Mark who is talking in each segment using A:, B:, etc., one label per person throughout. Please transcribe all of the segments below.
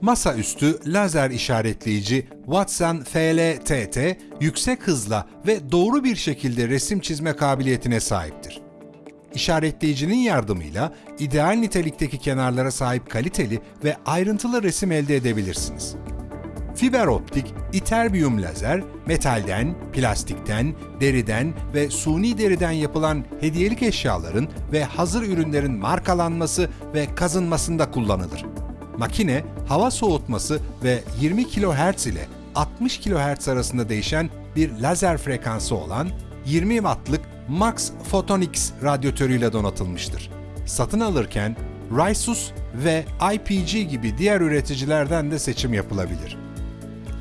A: Masaüstü lazer işaretleyici Watson FL-TT yüksek hızla ve doğru bir şekilde resim çizme kabiliyetine sahiptir. İşaretleyicinin yardımıyla ideal nitelikteki kenarlara sahip kaliteli ve ayrıntılı resim elde edebilirsiniz. Fiber optik, iterbiyum lazer, metalden, plastikten, deriden ve suni deriden yapılan hediyelik eşyaların ve hazır ürünlerin markalanması ve kazınmasında kullanılır. Makine, hava soğutması ve 20 kHz ile 60 kHz arasında değişen bir lazer frekansı olan 20 wattlık Max Photonics radyatörüyle donatılmıştır. Satın alırken Raisus ve IPG gibi diğer üreticilerden de seçim yapılabilir.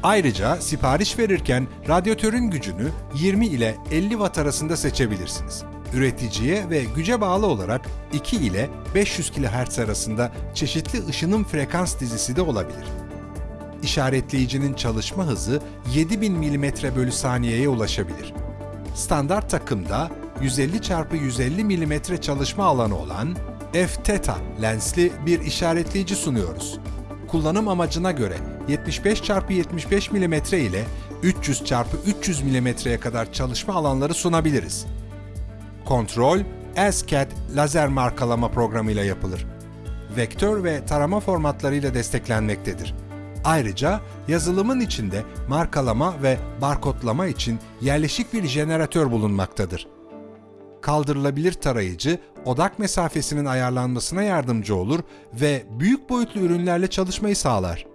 A: Ayrıca sipariş verirken radyatörün gücünü 20 ile 50 watt arasında seçebilirsiniz. Üreticiye ve güce bağlı olarak 2 ile 500 kHz arasında çeşitli ışınım frekans dizisi de olabilir. İşaretleyicinin çalışma hızı 7000 mm bölü saniyeye ulaşabilir. Standart takımda 150 x 150 mm çalışma alanı olan f-theta lensli bir işaretleyici sunuyoruz. Kullanım amacına göre 75 x 75 mm ile 300 x 300 mm'ye kadar çalışma alanları sunabiliriz. Kontrol, ASCAD lazer markalama programıyla yapılır. Vektör ve tarama formatlarıyla desteklenmektedir. Ayrıca yazılımın içinde markalama ve barkodlama için yerleşik bir jeneratör bulunmaktadır. Kaldırılabilir tarayıcı, odak mesafesinin ayarlanmasına yardımcı olur ve büyük boyutlu ürünlerle çalışmayı sağlar.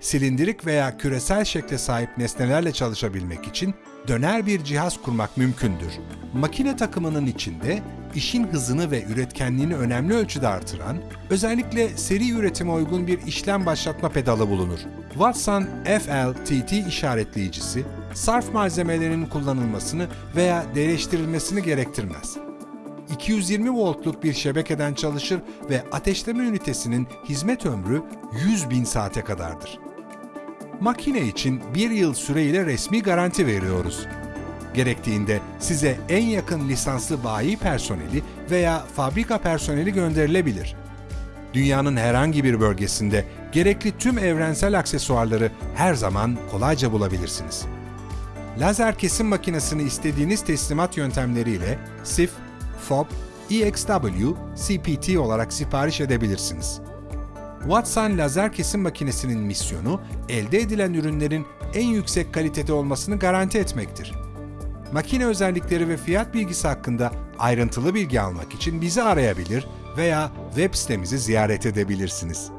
A: Silindirik veya küresel şekle sahip nesnelerle çalışabilmek için döner bir cihaz kurmak mümkündür. Makine takımının içinde işin hızını ve üretkenliğini önemli ölçüde artıran, özellikle seri üretime uygun bir işlem başlatma pedalı bulunur. Watson FL-TT işaretleyicisi, sarf malzemelerinin kullanılmasını veya değiştirilmesini gerektirmez. 220 voltluk bir şebekeden çalışır ve ateşleme ünitesinin hizmet ömrü 100 bin saate kadardır. Makine için bir yıl süreyle resmi garanti veriyoruz. Gerektiğinde size en yakın lisanslı bayi personeli veya fabrika personeli gönderilebilir. Dünyanın herhangi bir bölgesinde gerekli tüm evrensel aksesuarları her zaman kolayca bulabilirsiniz. Lazer kesim makinesini istediğiniz teslimat yöntemleriyle SIF, FOB, EXW, CPT olarak sipariş edebilirsiniz. Watson lazer kesim makinesinin misyonu, elde edilen ürünlerin en yüksek kalitede olmasını garanti etmektir. Makine özellikleri ve fiyat bilgisi hakkında ayrıntılı bilgi almak için bizi arayabilir veya web sitemizi ziyaret edebilirsiniz.